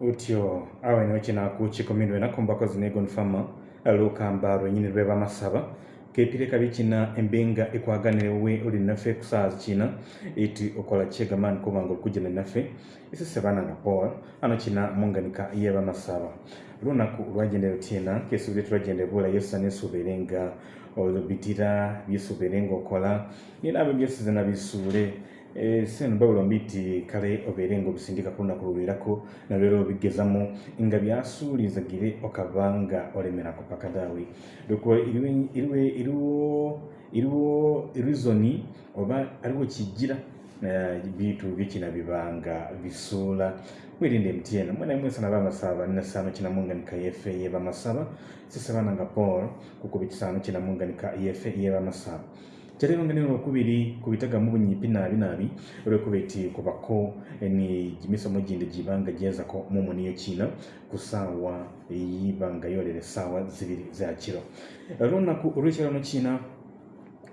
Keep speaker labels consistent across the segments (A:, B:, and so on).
A: utyo awo ino kinakuukiko minwe enaku mbako zinegon fama lukamba lwenyini lwe bamasaba kepire kabi kina embenga ekwaganirewe oli naffe kusaa kina eti okola kyegamaani kubanga olukujana naffe esese baana na paul ano kina munganika yebamasaba lunaku lwagenda lutyena kesuubire tulwagenda ebula yesa nesuubaire nga olubitira byesuubaire nga okola ninaabe byesizana bisuule Eh, seno babula mbiti kale obeere nga obusindika ku lunaku lubeerako nalwera obigezamu nga byasuulizagire okaba nga olemera ku paka daawe lwokuba iriwo iriwo rizoni oba aliwo kijira eh, bitu bikina bibanga bisuula mwirinde mtn mwenamwesana bamasaba nasano kinamunga nika efe yebamasaba sisabananga paul kukuba ekisano kinamunga nika efe yebamasaba cyari rumwe n'urukubiri kubitagamu bunyipi nabi nabi urukubeti kubako eh, ni imisomo gindi jibanga jeza ko mumu niyo kina kusawa yibanga yorere sawa zibiri zakiro runaku urushyiramo kina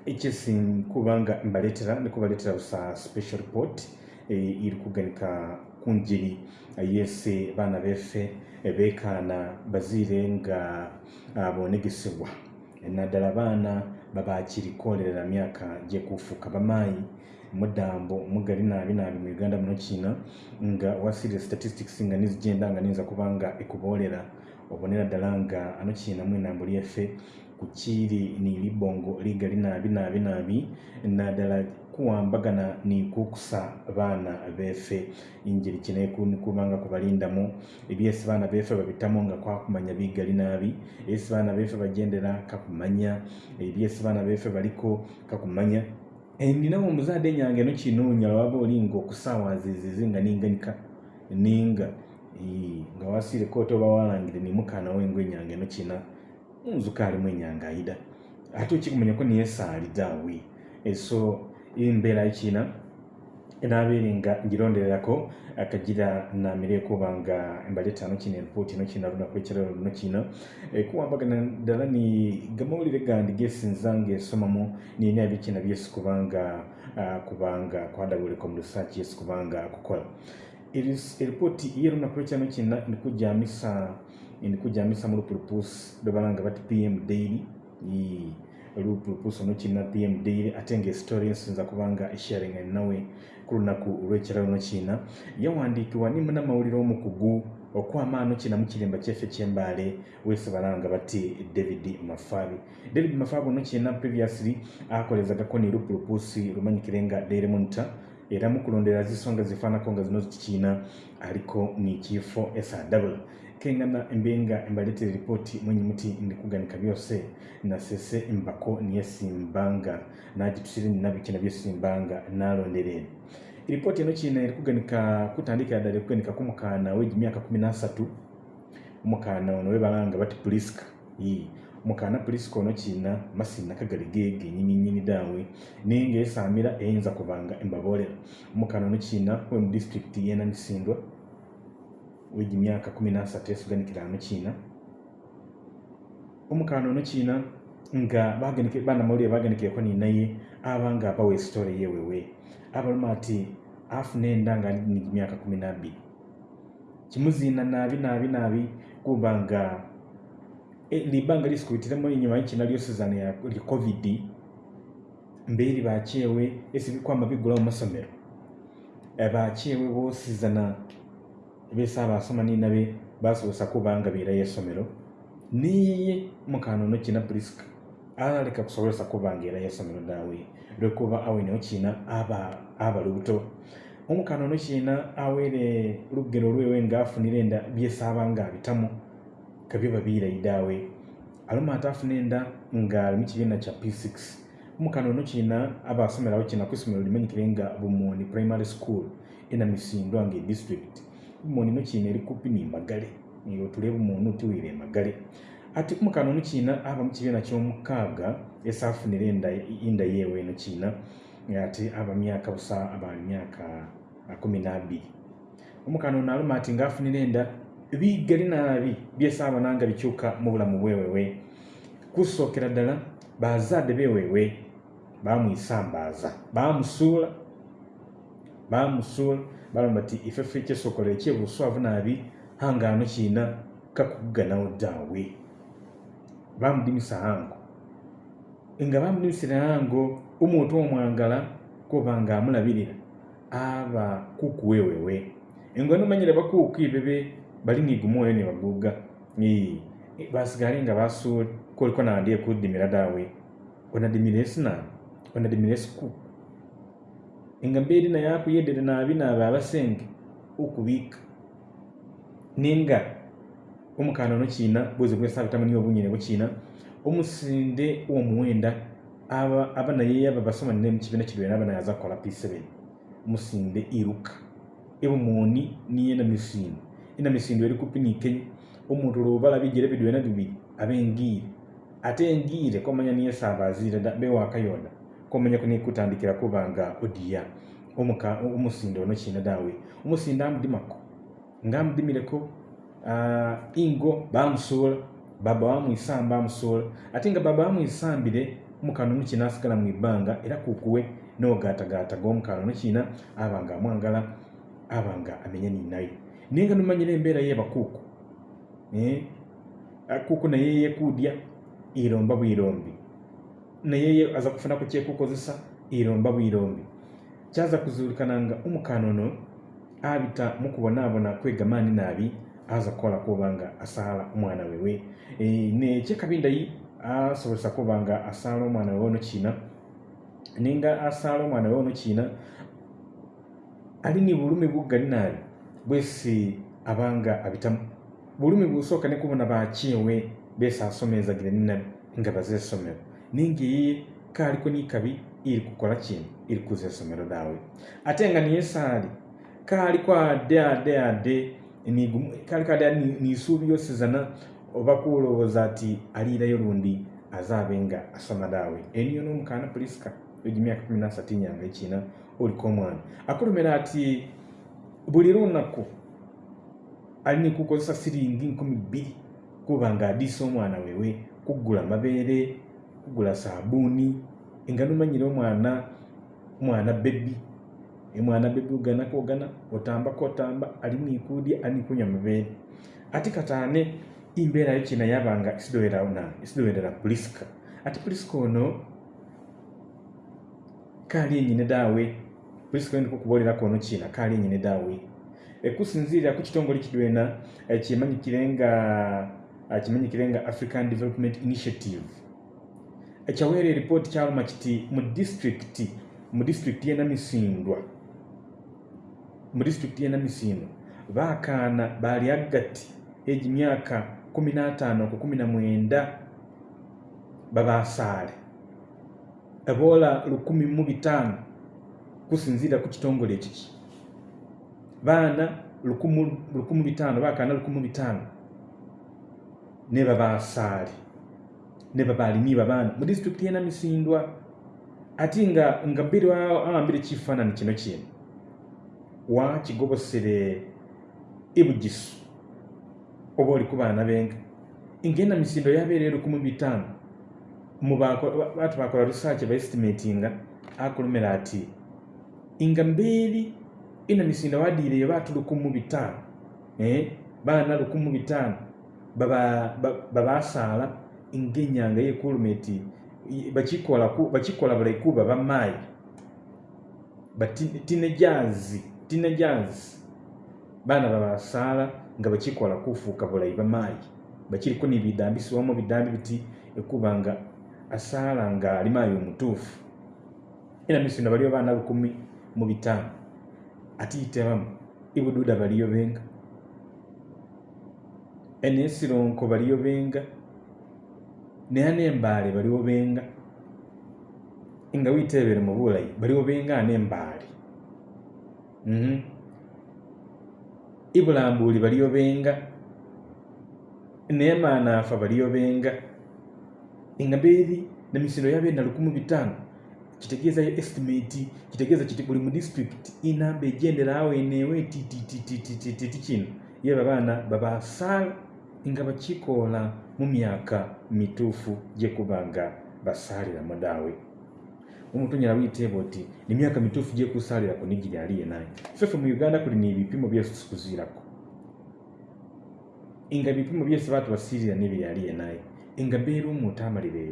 A: icyo sinkubanga mbaletera ni kubaletera gusa special report iri eh, kuganika ku ngeri yese bana befe eh, bekana bazirenga abonegesebwa ah, naddala baana babakiirikolerera myaka gyekufuuka bamaanyi mudambo mugali nabi nabi mu uganda muno kina nga wasire statistics nga nizigenda nga niyinza kuba nga ekuboolera obonera ddala nga ano kina mu enambo lyeffe kukiri ni libongo nabi naabi naabi naabi naddala okukuwambagana nekukusa baana befe enjeri kinekunikubanga kubalindamu ebyesi baana befe babitamu nga kwakumanya bigali naabi esi baana befe bagendera kakumanya ebyesi baana befe baliko kakumanya eh, ndinawo omuzadde enyange eno kinonya lwaba olinga okusawazizizi nga ninganika ninga nga wasire koota oba walangire nimukaanawo engo enyange eno kina nzuka alimu enyange ayida ate okikumanyako niyesaalidaawe eso eh, embeera yekiina enaabeeri nga ngironderako akagira namire kuba nga embala etaano kino empuuti no kina lunaku ekirero luno kino e, kuwambagana ddala ni gamawulire gandi gesinza ngaesomamu nina ebikina byesi kubanga kubanga kwadabuleka mu lusaaki yesi kubanga akukola eripooti yerunaku ekyano kina nikujamisa nikujamisa mulupurupusi lwebalanga bati pm daily olupulupuso nokina bm daily ate nga estory nsinza kubanga esharing enawe ku lunaku olwekirayo nokina yawandikibwa nimu namawulire omukugu okwamaano kina mukirimba kyeffe kyembaale wesabanao nga bati david mafari david mafari nokina previously akolezagako ne lupulupusi lumanyikire nga dairy monitor era mukulonderera zisonga zifaanako nga zino zikikiina aliko nikifo sw kengana embenga embaletere ripoti mwenye muti ndikuganika byose nasese embako niye simbanga nagitusire ninabikina byo simbanga nalonderere ripoti eno kina erikuganika kutandikira ddala erikuganika kumukaana wegimyaka kumi nasatu omukaana ono webalanga bati puliska mukana pulisiko ono kiina masina kagali gege nyini nyini dawe naye ngaesaamira eyinza kubanga embabolera mukana ono kiina we mu disitulikiti yena nisindwa wegimyaka 13 esuganikirano kiina omukana ono kiina nga banamawulire baganikireko ninaye aba nga abawa esitore yewewe abaluma ati afuna enda nga nigimyaka 12 kimuziina naabi naabi naabi kuba nga Eh, libanga lisikubitiramu enyuma yekina lyosizano lya covid mbeeri bakyewe esibikwama bigula mu masomero eh, bakyewe bosizana besa basoma ninabe basobosa kuba nga beerayo esomero niye mukanono kina brisk analeka kusobolesa kuba nga erayo esomero daawe lwekuba aweneho kina abalubuto omukanono kina awere lugero lwewe nga afunire nda byesaaba nga abitamu kabyo babiira yidaawe aluma ate afuna enda nga alimu kibiina kya p6 mukano ono kiina abasomerawo kina kwisomero limanyikire nga bumoni primary school enamisindwa nga edistrict bumoni no kiina eri kupi nemagale otule bumoni otiwiire emagale ati mukano ono kiina aba mukibiina kyomukaaga esafunire enda yeewe eno kiina ati aba myaka busa aba myaka 12 omukano ono aluma ati ngaafunire enda bigali naabi byesaabananga bikyuka mu bulamu bwewewe kusookera ddala bazadde bewewe bamwisambaaza bamusuula bamusuula balamba ti ifefe kyesookola ekyebuswavu naabi hangaano kiina kakuganawo ddaawe bamudimisa hango nga bamudimisira hango omuntu omwangala kuba nga amulabirira aba kuku wewewe engo nomanyire bakuuku ibebe balinigumuwe ni wabuga ii e, basi gari nga basu kwa likuwa na adie kudimira dawe onadimiresi na onadimiresi ku ingambedi na yaku yedele na abina baba sengi uku wika nenga umukano no china buze bwe sabita muni obunye ne china umusinde uwo muwenda aba abana yeye aba basoma ne mchibina chibina abana yaza kola p7 musinde iruka ebo muni niye na misinde enamisindwa eri kupinike omuntu olwoba labigere bidwena bibiri aba engiire ate engiire komanya niye esaabaziira bewaka yona komanyaku nekutandikira kuba nga odiya omuka omusinda ono kiina daawe omusinda amudimako nga amudimireko ingo bamusuula baba wamwisamba amusuula ate nga baba wamwisambire omukana mu kiina asigala mu ibanga era kukuwe n'ogatagataga omukana ono kiina aba nga amwangala aba nga amenye ninaye nenga numanyire embeera yebakuuku eh? akuuku naye yekuudya iromba bwirombi naye aza kufunaku kyekukozesa iromba bwirombi kyaza kuzulikana nga omukaano ono abita mukubonaabona kwegamaani naabi aza kukola kuba nga asaala omwana wewe eh, nekyekabindayi asobozesa kuba nga asaala omwana wewe ono kiina ninga asaala omwana wewe ono ali ni bulumi bugali naabi bwesi abanga abitamu bulumi bwusooka nekubona bakyewe besi asomezagire nina nga baza esomero ninga eyi kaaliko nikabi iri kukola kinu iri kuza esomero daawe ate nga niyesaali kaaliko ade ade ade kaaliko ade ade nisuubi yosizana oba kulowooza ati aliirayo lundi azaabe nga asoma daawe eniyo n'omukaana puliska egimyaka 13 nyanga ekina oliko omwana akulumira ati buli lunaku alina kukozesa siringi nkumi bbiri kuba ngaadiisa omwana wewe kugula mabeere kugula saabuuni nga nomanyire omwana mwana bebi emwana bebi oganakogana otambaku otamba alinikudya alinikunywa mabeere ati kataane imbeerayo kyenayabanga isidowerera puliska ati puliska ono kaali enyine daawe kuisiko ndiko kubolera kono kina kali nyine dawe ekusinzira ku kitongole kidwena ekimanyi kirenga e, kimanyi kirenga african development initiative ekyawere ripoti kyaluma kiti mu district mu district yena misindwa mu district yena misindwa bakana bali agati egi myaka 15 ku 19 babasale ebola lukumi mu bitano kusinziira ku kitongole kiki baana 5 bakaana 5 nebabaasaali nebabalimi babaana mu disitulikiti yenamisindwa ati nga nga birwawo awambire kifaanani kino kino wa kigobosere ibugisu e oba oli ku baana benga ngaenamisindo yabeere 5 mubatu bakola rusaaki baestimatinga akulumira ati nga mbeeri ina misinda ile yabatu lukumu bitano eh bana lukumu bachikola bale ku baba mai bakikola jazi tine jazi bana baba babasaala nga bakikola kufuuka bulayi mai bachili kuni bidambi biti ekuba nga nga alimayo mutufu ina misinda baliyo bana lukumi mubitamu bitaano ibududa baliyo benga enesironko baliyo benga naye n'embaale baliwo benga nga wiiteebere mu bulayi baliwo benga mm-hmm. ibulambuli baliyo benga naye maanaafa baliyo benga nga nemisino yabeena lukumu bitano chitegeeza estimate chitegeeza chiti buli mu district inamba egendera aweneewo etititititi kino ye babaana babaasala nga bakikola mu myaka mituufu gye kuba nga basaliramu daawe omuntu onyala witeeba oti nemyaka mituufu gyekusalirako nigiri ali yenaye feffe mu uganda kuli nebipimo byesi tukuziirako nga ebipimo byesi batubasiirira nebiri ali yenaye nga beera omuntu amalire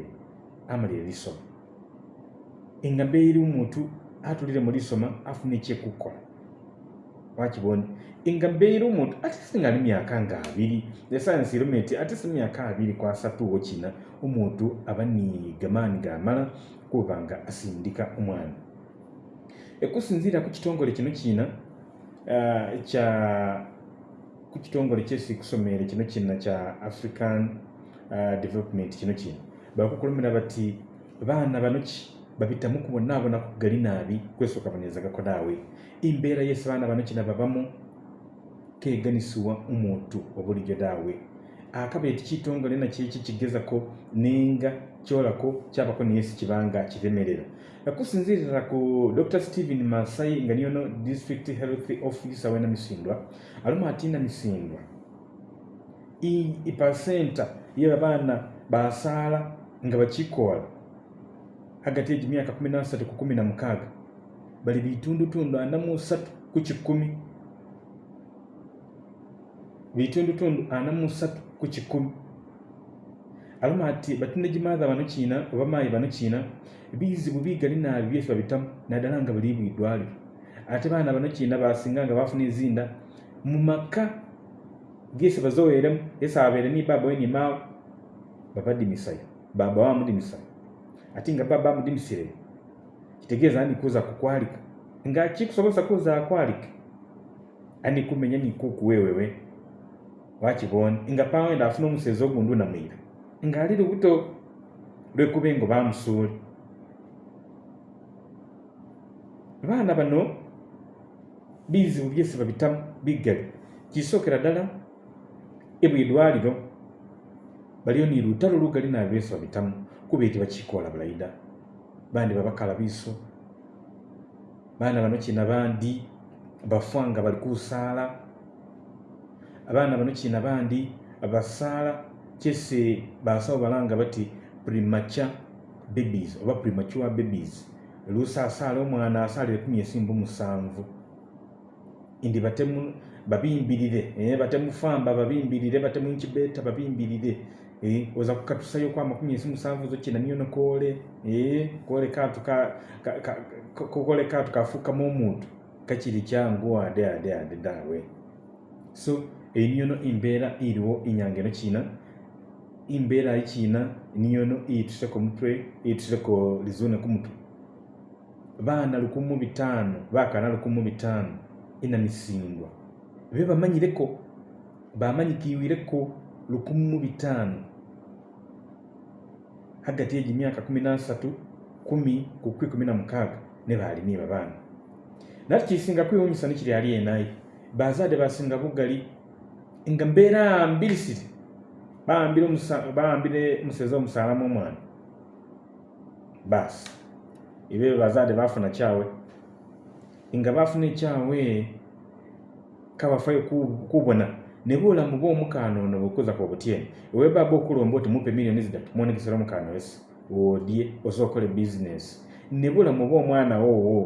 A: amalire lisoma engambe eri omuntu atulire mulisoma afuna ekyekukola wakibone engambe eri omuntu atese nga ali myaka nga abiri esayansi irume nti atese myaka abiri kwasatu wokina omuntu aba ni gamaani gamala kuba nga asindika omwana ekusinziira ku kitongole kino kina eh, kya ku kitongole kyesi kusomere kino kina kya african eh, development kino kina bakukulomera bati baana banoki babitamu kubona abona kugali nabi kwese ukabonezaga ko nawe imbera yesu abana bano kina babamu keganisiwa omuntu obulijo dawe akabeeti kitongole nakiki kigeza ko ninga kyolako kyabako ne yesu kibanga kiremerera kusinzirira ku dr stephen masai nga niyono district health office awe namisindwa alimu ati namisindwa ipasenta yeba baana basaala nga bakikola hagati y'emyaka kumi n'asatu ku kumi na mukaaga bali bitundutundu ana mu satu ku kikumi bitundutundu ana mu satu ku kikumi aluma ati batinegimaatha bano kiina oba maayi bano kiina bizibu bigali naabi byesi babitamu naddala nga buli bwidwaliro ate baana bano kiina basinga nga bafuna ezinda mu maka gesi bazoweremu esi abeere ni baba we ni maawe babadimisayo baba wamudimisayo atinga baba mudimisire kitegeeza ani kuza kukwalika nga chikusobozesa kuza kwalika ani kumenya ni kuku wewewe wakibone nga pawenda afuna gundu na mira nga ali lubuto lwekuba engo bamusuule baana bano bizibu byese babitamu bigali kisokera dala ebwe eddwaliro baliyo ni lutalo lugali nabyo byesi babitamu kuba eti bakikola bulayida bandi babakala biiso baana bano kina bandi bafanga bali kusaala abaana bano kina bandi basaala kyese basawo balanga bati primacha babies oba primatua babies lusa asaala omwana asaalire kumi esimba omusanvu indi batemu babimbirire naye eh, batemufamba babimbirire batemu nkibeeta babimbirire oza kukatusayo kwamakumisimusanvu zokyenamiyo nokole kole kantu kafuukamu omuntu kakiri kyangu ade ade ade dawe so eniyono imbeera iriwo inyanga eno kina imbeera ayi kina niyono iyitusheko mutwe iyitusheko lizune kumutwe baana lukumu bitaano bakana lukumu bitaano inamisingwa be bamanyireko bamanyikiwireko lukumu bitaano hagati y'emyaka kumi nasatu kumi ku kwi kumi na mukaaga ne baalimi babaana naati kisinga kwewuumisa nikiri ali enaye bazadde basinga bugali nga mbeera mbirisiri bawambire omuseeza omusaalamu omwana baasi ebyo bazadde bafuna kyawe nga bafuna ekyawe kabafayo kubona ne bulamu bwe omukaanuona bwekuza ku obutyeni ewebaba okulomba oti mupe miliyoni zidatu mwonegesera omukaanuwesi woodye osobola okukola ebizinesi ne bulamu bwe woowo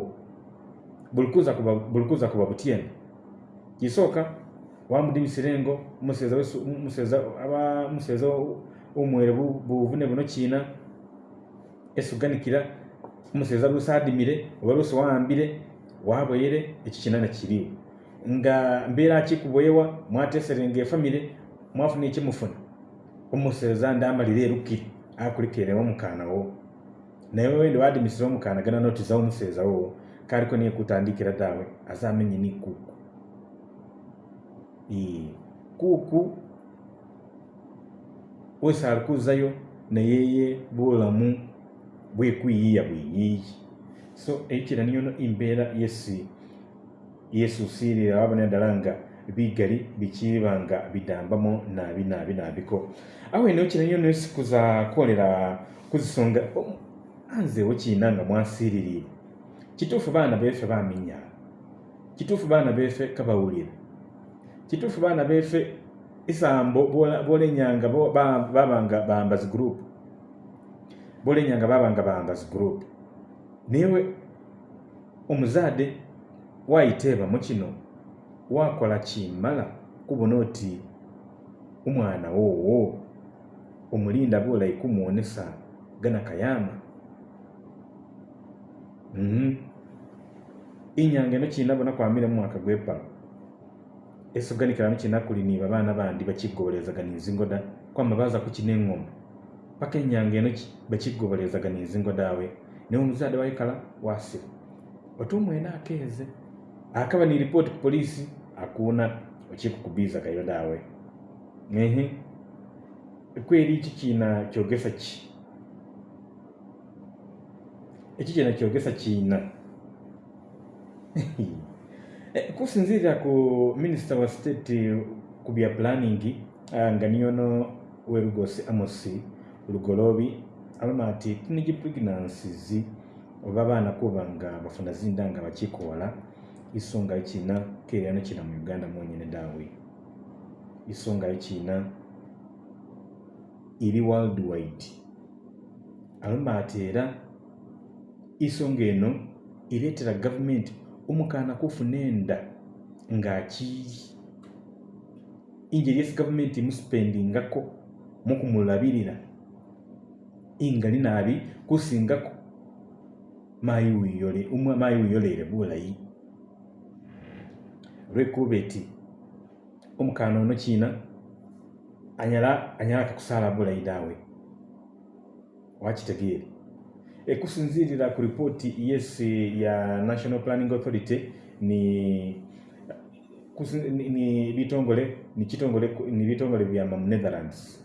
A: bulikuza kuba butyeni kisooka wamudibisira engo museza omwere buvune buno kiina esuganikira umuseza lusi oba lusi wahambire waboyere ekyo kinana kiriwo nga mbeera ki ku bwewa efamire mwafuna ekimufuna omuseza ndamalira erukkiri akulekerewo omukaanawo naye wende wadimisira omukaana gana notiza wo kaliko niye kutandikira dawe azamenye ni kuku ee, kuku wese alikuzayo nayeye bulamu bwekwiyiya bwiyiyi so ekira niyono imbeera yesi yesusiirira waba naddala nga bigali bikiiba nga bidambamu nabinaabi nabiko awe no kinayo nesikuza kolera kuzisonga anzeewo kiina nga mwasiiririre kituufu baana beefe baminyaala kituufu baana beefe kabawulira kituufu baana beefe isambo boolenyanga babanga bambazi gurupu boolenyanga babanga bambazi gurupu nayewe omuzaade waayita eba mu kino waakola kimala kubona oti omwana woowo omulinda boolayikumwonesa gana kayama mhm. inyanga eno kina bona kwamire mumwaka gwepa esoganikiramu kinakuli niba abaana bandi bakigoberezagana enzingo da kwama baza kukina eŋŋoma paka enyanga eno bakigoberezagana enzingo daawe naye omuzadde waikala waasiru otumwena akeeze akaba niripoti kupolisi akuona ochikukubiza kaiyo dawe ehe kweri ichi china chogesa chi ichi china chogesa china eh, kusinzira ku minister wa state kubya planning ah, nga niono werugosi amosi lugolobi alama ati tinigi pregnancies oba abaana kuba nga bafuna zinda nga bakikoola isonga ekina kerano kina mu uganda mwenyene daawe isonga ekina eri world wide alumba ati era isonga eno ereetera gavumenti omukaana kufuna enda ngaakiri injeriesi gavumenti muspendingako mukumulabirira inga ni naabi kusingako mayi wiyole mayi wiyoleire bulayi lwekuba eti omukaana ono kiina anyala kusala bula idawe wachitegele ekusinziirira ku report yes ya national planning authority ni ni bitongole ni kitongole ni bitongole bya mam Netherlands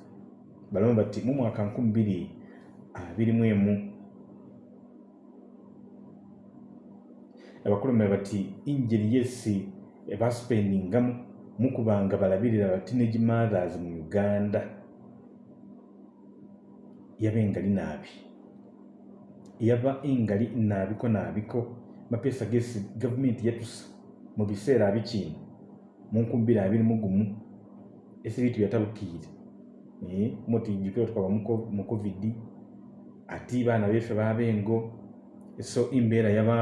A: balomba bati mu mwaka mwemu abakulembera mebati injili yesi ebaspendinga mukubanga balabirira batinage mothers mu uganda yaba engali naabi yaba engali naabiko naabiko mapesa gesi gavumenti yatusa mu biseera abikiina munkumbira abiri mugumu esibitu yatabukiire mutinjukira twaba mu covid ati baana befe baba engo so imbeera yaba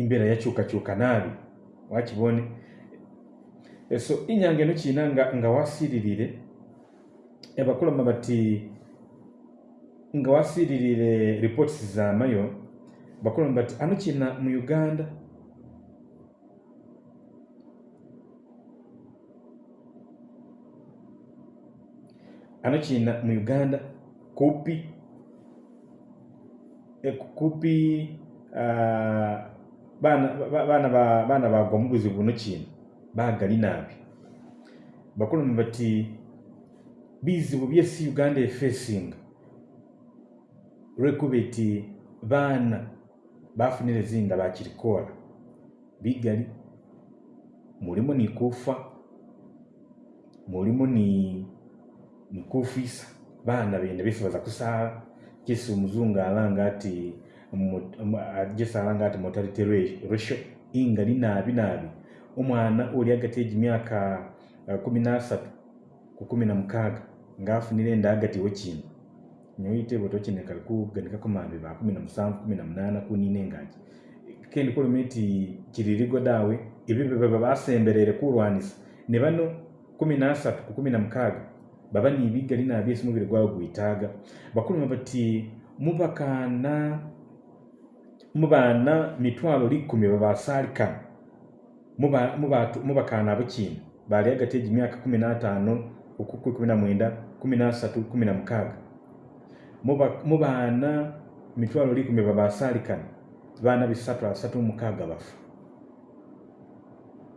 A: imbeera yakyukakyuka naabi wakibone eso inyange no kina nga nga wasiririre ebakulama bati nga wasiririre reports za mayo bakulama bati anu kina mu Uganda anu kina mu Uganda kupi ekukupi uh, bana bana ba bana ba gomu buzibu no kina bagali nabi bakulumi bati bizibu byesi uganda efacing lwekuba ti baana bafunire zinda bakirikola bigali mulimu nikufa mulimu nikufisa baana bende bisibaza kusaala kisi omuzungu alanga ati jesi alanga ati mortality ratio ingali nabi nabi omwana uri agati egimyaka eh, kumi n'asatu ku 10 na mukaaga ng'afunira endagatiwo kino nyuite boto tokinekaku ganikako mambe ba kumi na musanvu kumi na munaana kunina engagi kendi kulumi kiririgo dawe ibibe baba basemberere kulwanisa ne bano kumi ku 10 na mukaaga baba nibigali nabyo esi mubiri gwawe gwetaaga bakuluma bati mubakaana mubana mitwalo likumi babasaalikana mu bakaana abukiina baali agati egi myaka 15 okuk 19 mu baana mitwalo likumi babasaalikana baana bisatu asatu mukaaga bafa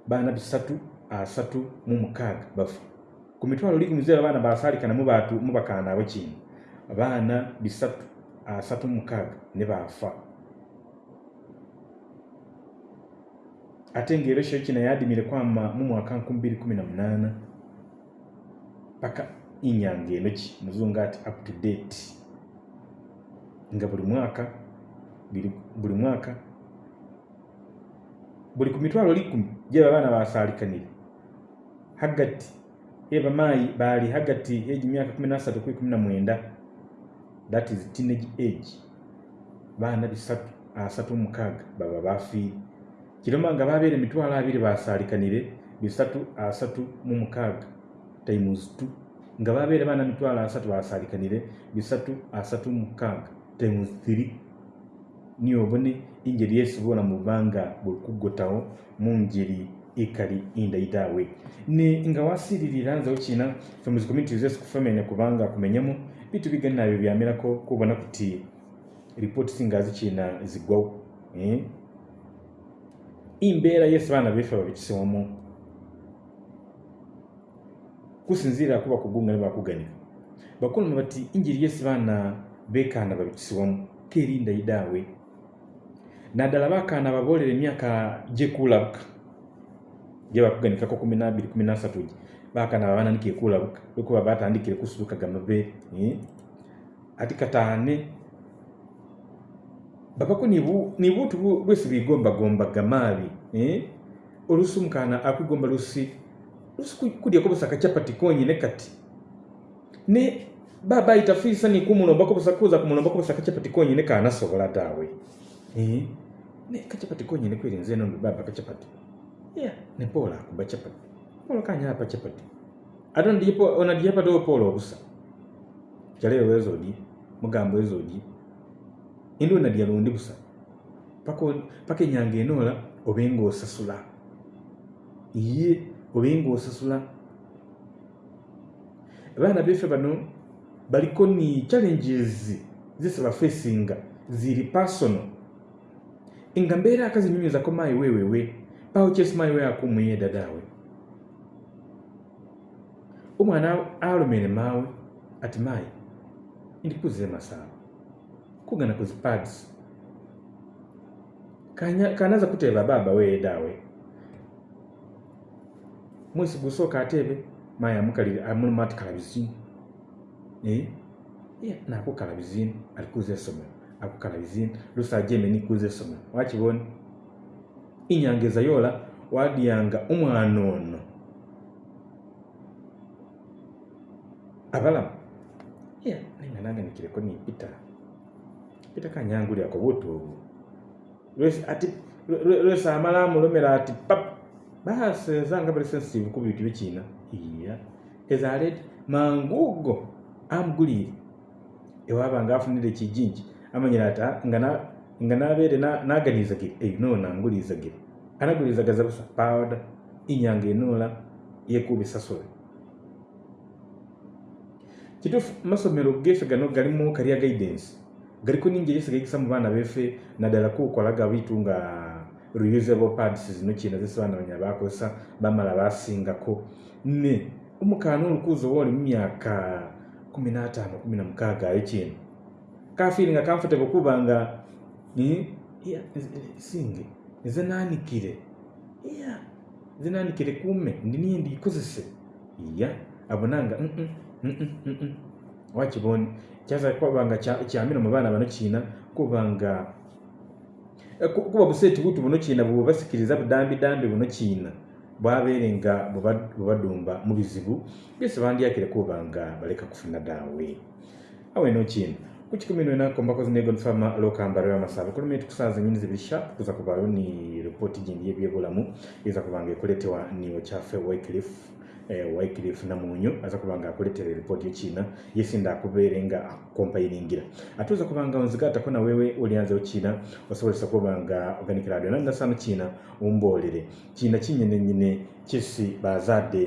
A: baana bisatu asatu mu mukaaga bafa ku mitwalo likumi zeera baana basaalikana mu bakaana abukiina baana bisatu asatu mukaaga ne baafa ate ngaerosha yadimire kwama mu mwaka 2018 paka inyange enoki muzunga ati up to date nga buli mwaka buli mwaka buli ku likumi gyeba abaana basalikanire hagati eba mai bali hagati y'egimyaka miaka nasatu kwi kumi that is teenage age baana bisatu asatu mukaga baba bafiire kiroma nga babere mitwala abiri basalikanire bisatu asatu mu mukaaga times 2 nga babere bana mitwala asatu basalikanire bisatu asatu mu mukaaga times 3 niyo obone yesu yesibola mu banga bwekuggotawo mu ngeri ikali indaitaawe ni nga wasiiririra nzewo kina ffe muzi community zesi kubanga kumenyamu bitu biganina abyo byamerako kubona kuti ripooti singa zigwa eh imbera yesu baana beffe babikisoomu kusinziira kuba kugungana bakuganika bakulu bati injiri yesu baana bekaana babikisibwamu kerinda idaawe naddala bakaana baboolera emyaka gyekulabuka gye bakuganikako 1213 gye bakaana babanandika ekulabuka lwekuba batandikire kusulukaga mabeere eh? ate babako nibuutu bwesi bwigombagombagga maabi eh? oluusi omukaana akwigomba lusi lusi kudyako busa akacapati konyine kati ne baba itafisa ni ayitafiisa nikumulombako busa kuza kumulombako busa akacapati dawe eh ne kachapati konyi ne nze nono baba kachapati yeah. ne pola akuba capati pola kanya apa capati ona onadiyapati do pola obusa kyaleero di mugambo ezodye endonda lyalonde busa pake nyange nola obengo osasula ye obengo osasula abaana beffe bano baliko ni challenges zesi facing ziri personal nga mbeera akazinyumizako maayi wewewe pawo kyesi maayi we akumwiye dadaawe omwana alomere mawe ati maayi ndikuza emasaabo kugana ku zi pads kanaza kuteeba maya weedaawe amul mat ateebe mayi ye na nakukala bizinu alikuza essomero akukala bizinu lusa ajeme nikuza essomero wakiboni inyanga ezayola wadyanga omwana ono abalamu yeah, nenga nange nikireko nipita Peter Kanyangu lyako butuubu lwesi amala amulomera ati pap baasi ezanga bali sensitive ku bintu bikiina iya ezaleeti mangu ogo amugulire ewaba nga afunire ekijinji amanyire ati nga nabeere naganirizagire enoo nangulirizagire anagulirizagaza busa powda inyanga enuula yekubisasule kituufu masomero gefe gano galimu kalya guidance ngariko ninjye sigaikisa mu baana nadala naddala kuukolaga bitu nga reusable pads zino kina zesobanabanya bakozesa bamala basingako ne omukaana olukuuza oba oli mu myaka 15 16 ekintu kafiiringa comfortable kuba nga singe nze nanikire ya nze kile kume ndiniye ndikozese ya abonanga wakiboni kyasakwabanga kyamino mubaana bano kiina kubanga eh, kuba buseeti butu buno kiina bwe bwebasikiriza budambidambi buno kiina bwabeere nga bwebadumba mu bizibu byesi bandyakire kuba nga baleka kufuna daawe awe no kiina ku kikumi nwenakombakozinegonfama lokambaro y'amasaba kulumi tukusanza enyini zibiri shapu kuza kubaayo ni ripooti gindi yebyebulamu eza kubanga ekuletewa niwo kyaffe wycliffe Eh, wycliff namunyu aza kubanga akuletera eripoti yekina yesinda akubeere nga akompayiningira ate oza kubanga onzigatako nawewe olianza okina osobolesa kubanga oganikiradio nanasano kina ombolere kina kinyenenyine kisi bazadde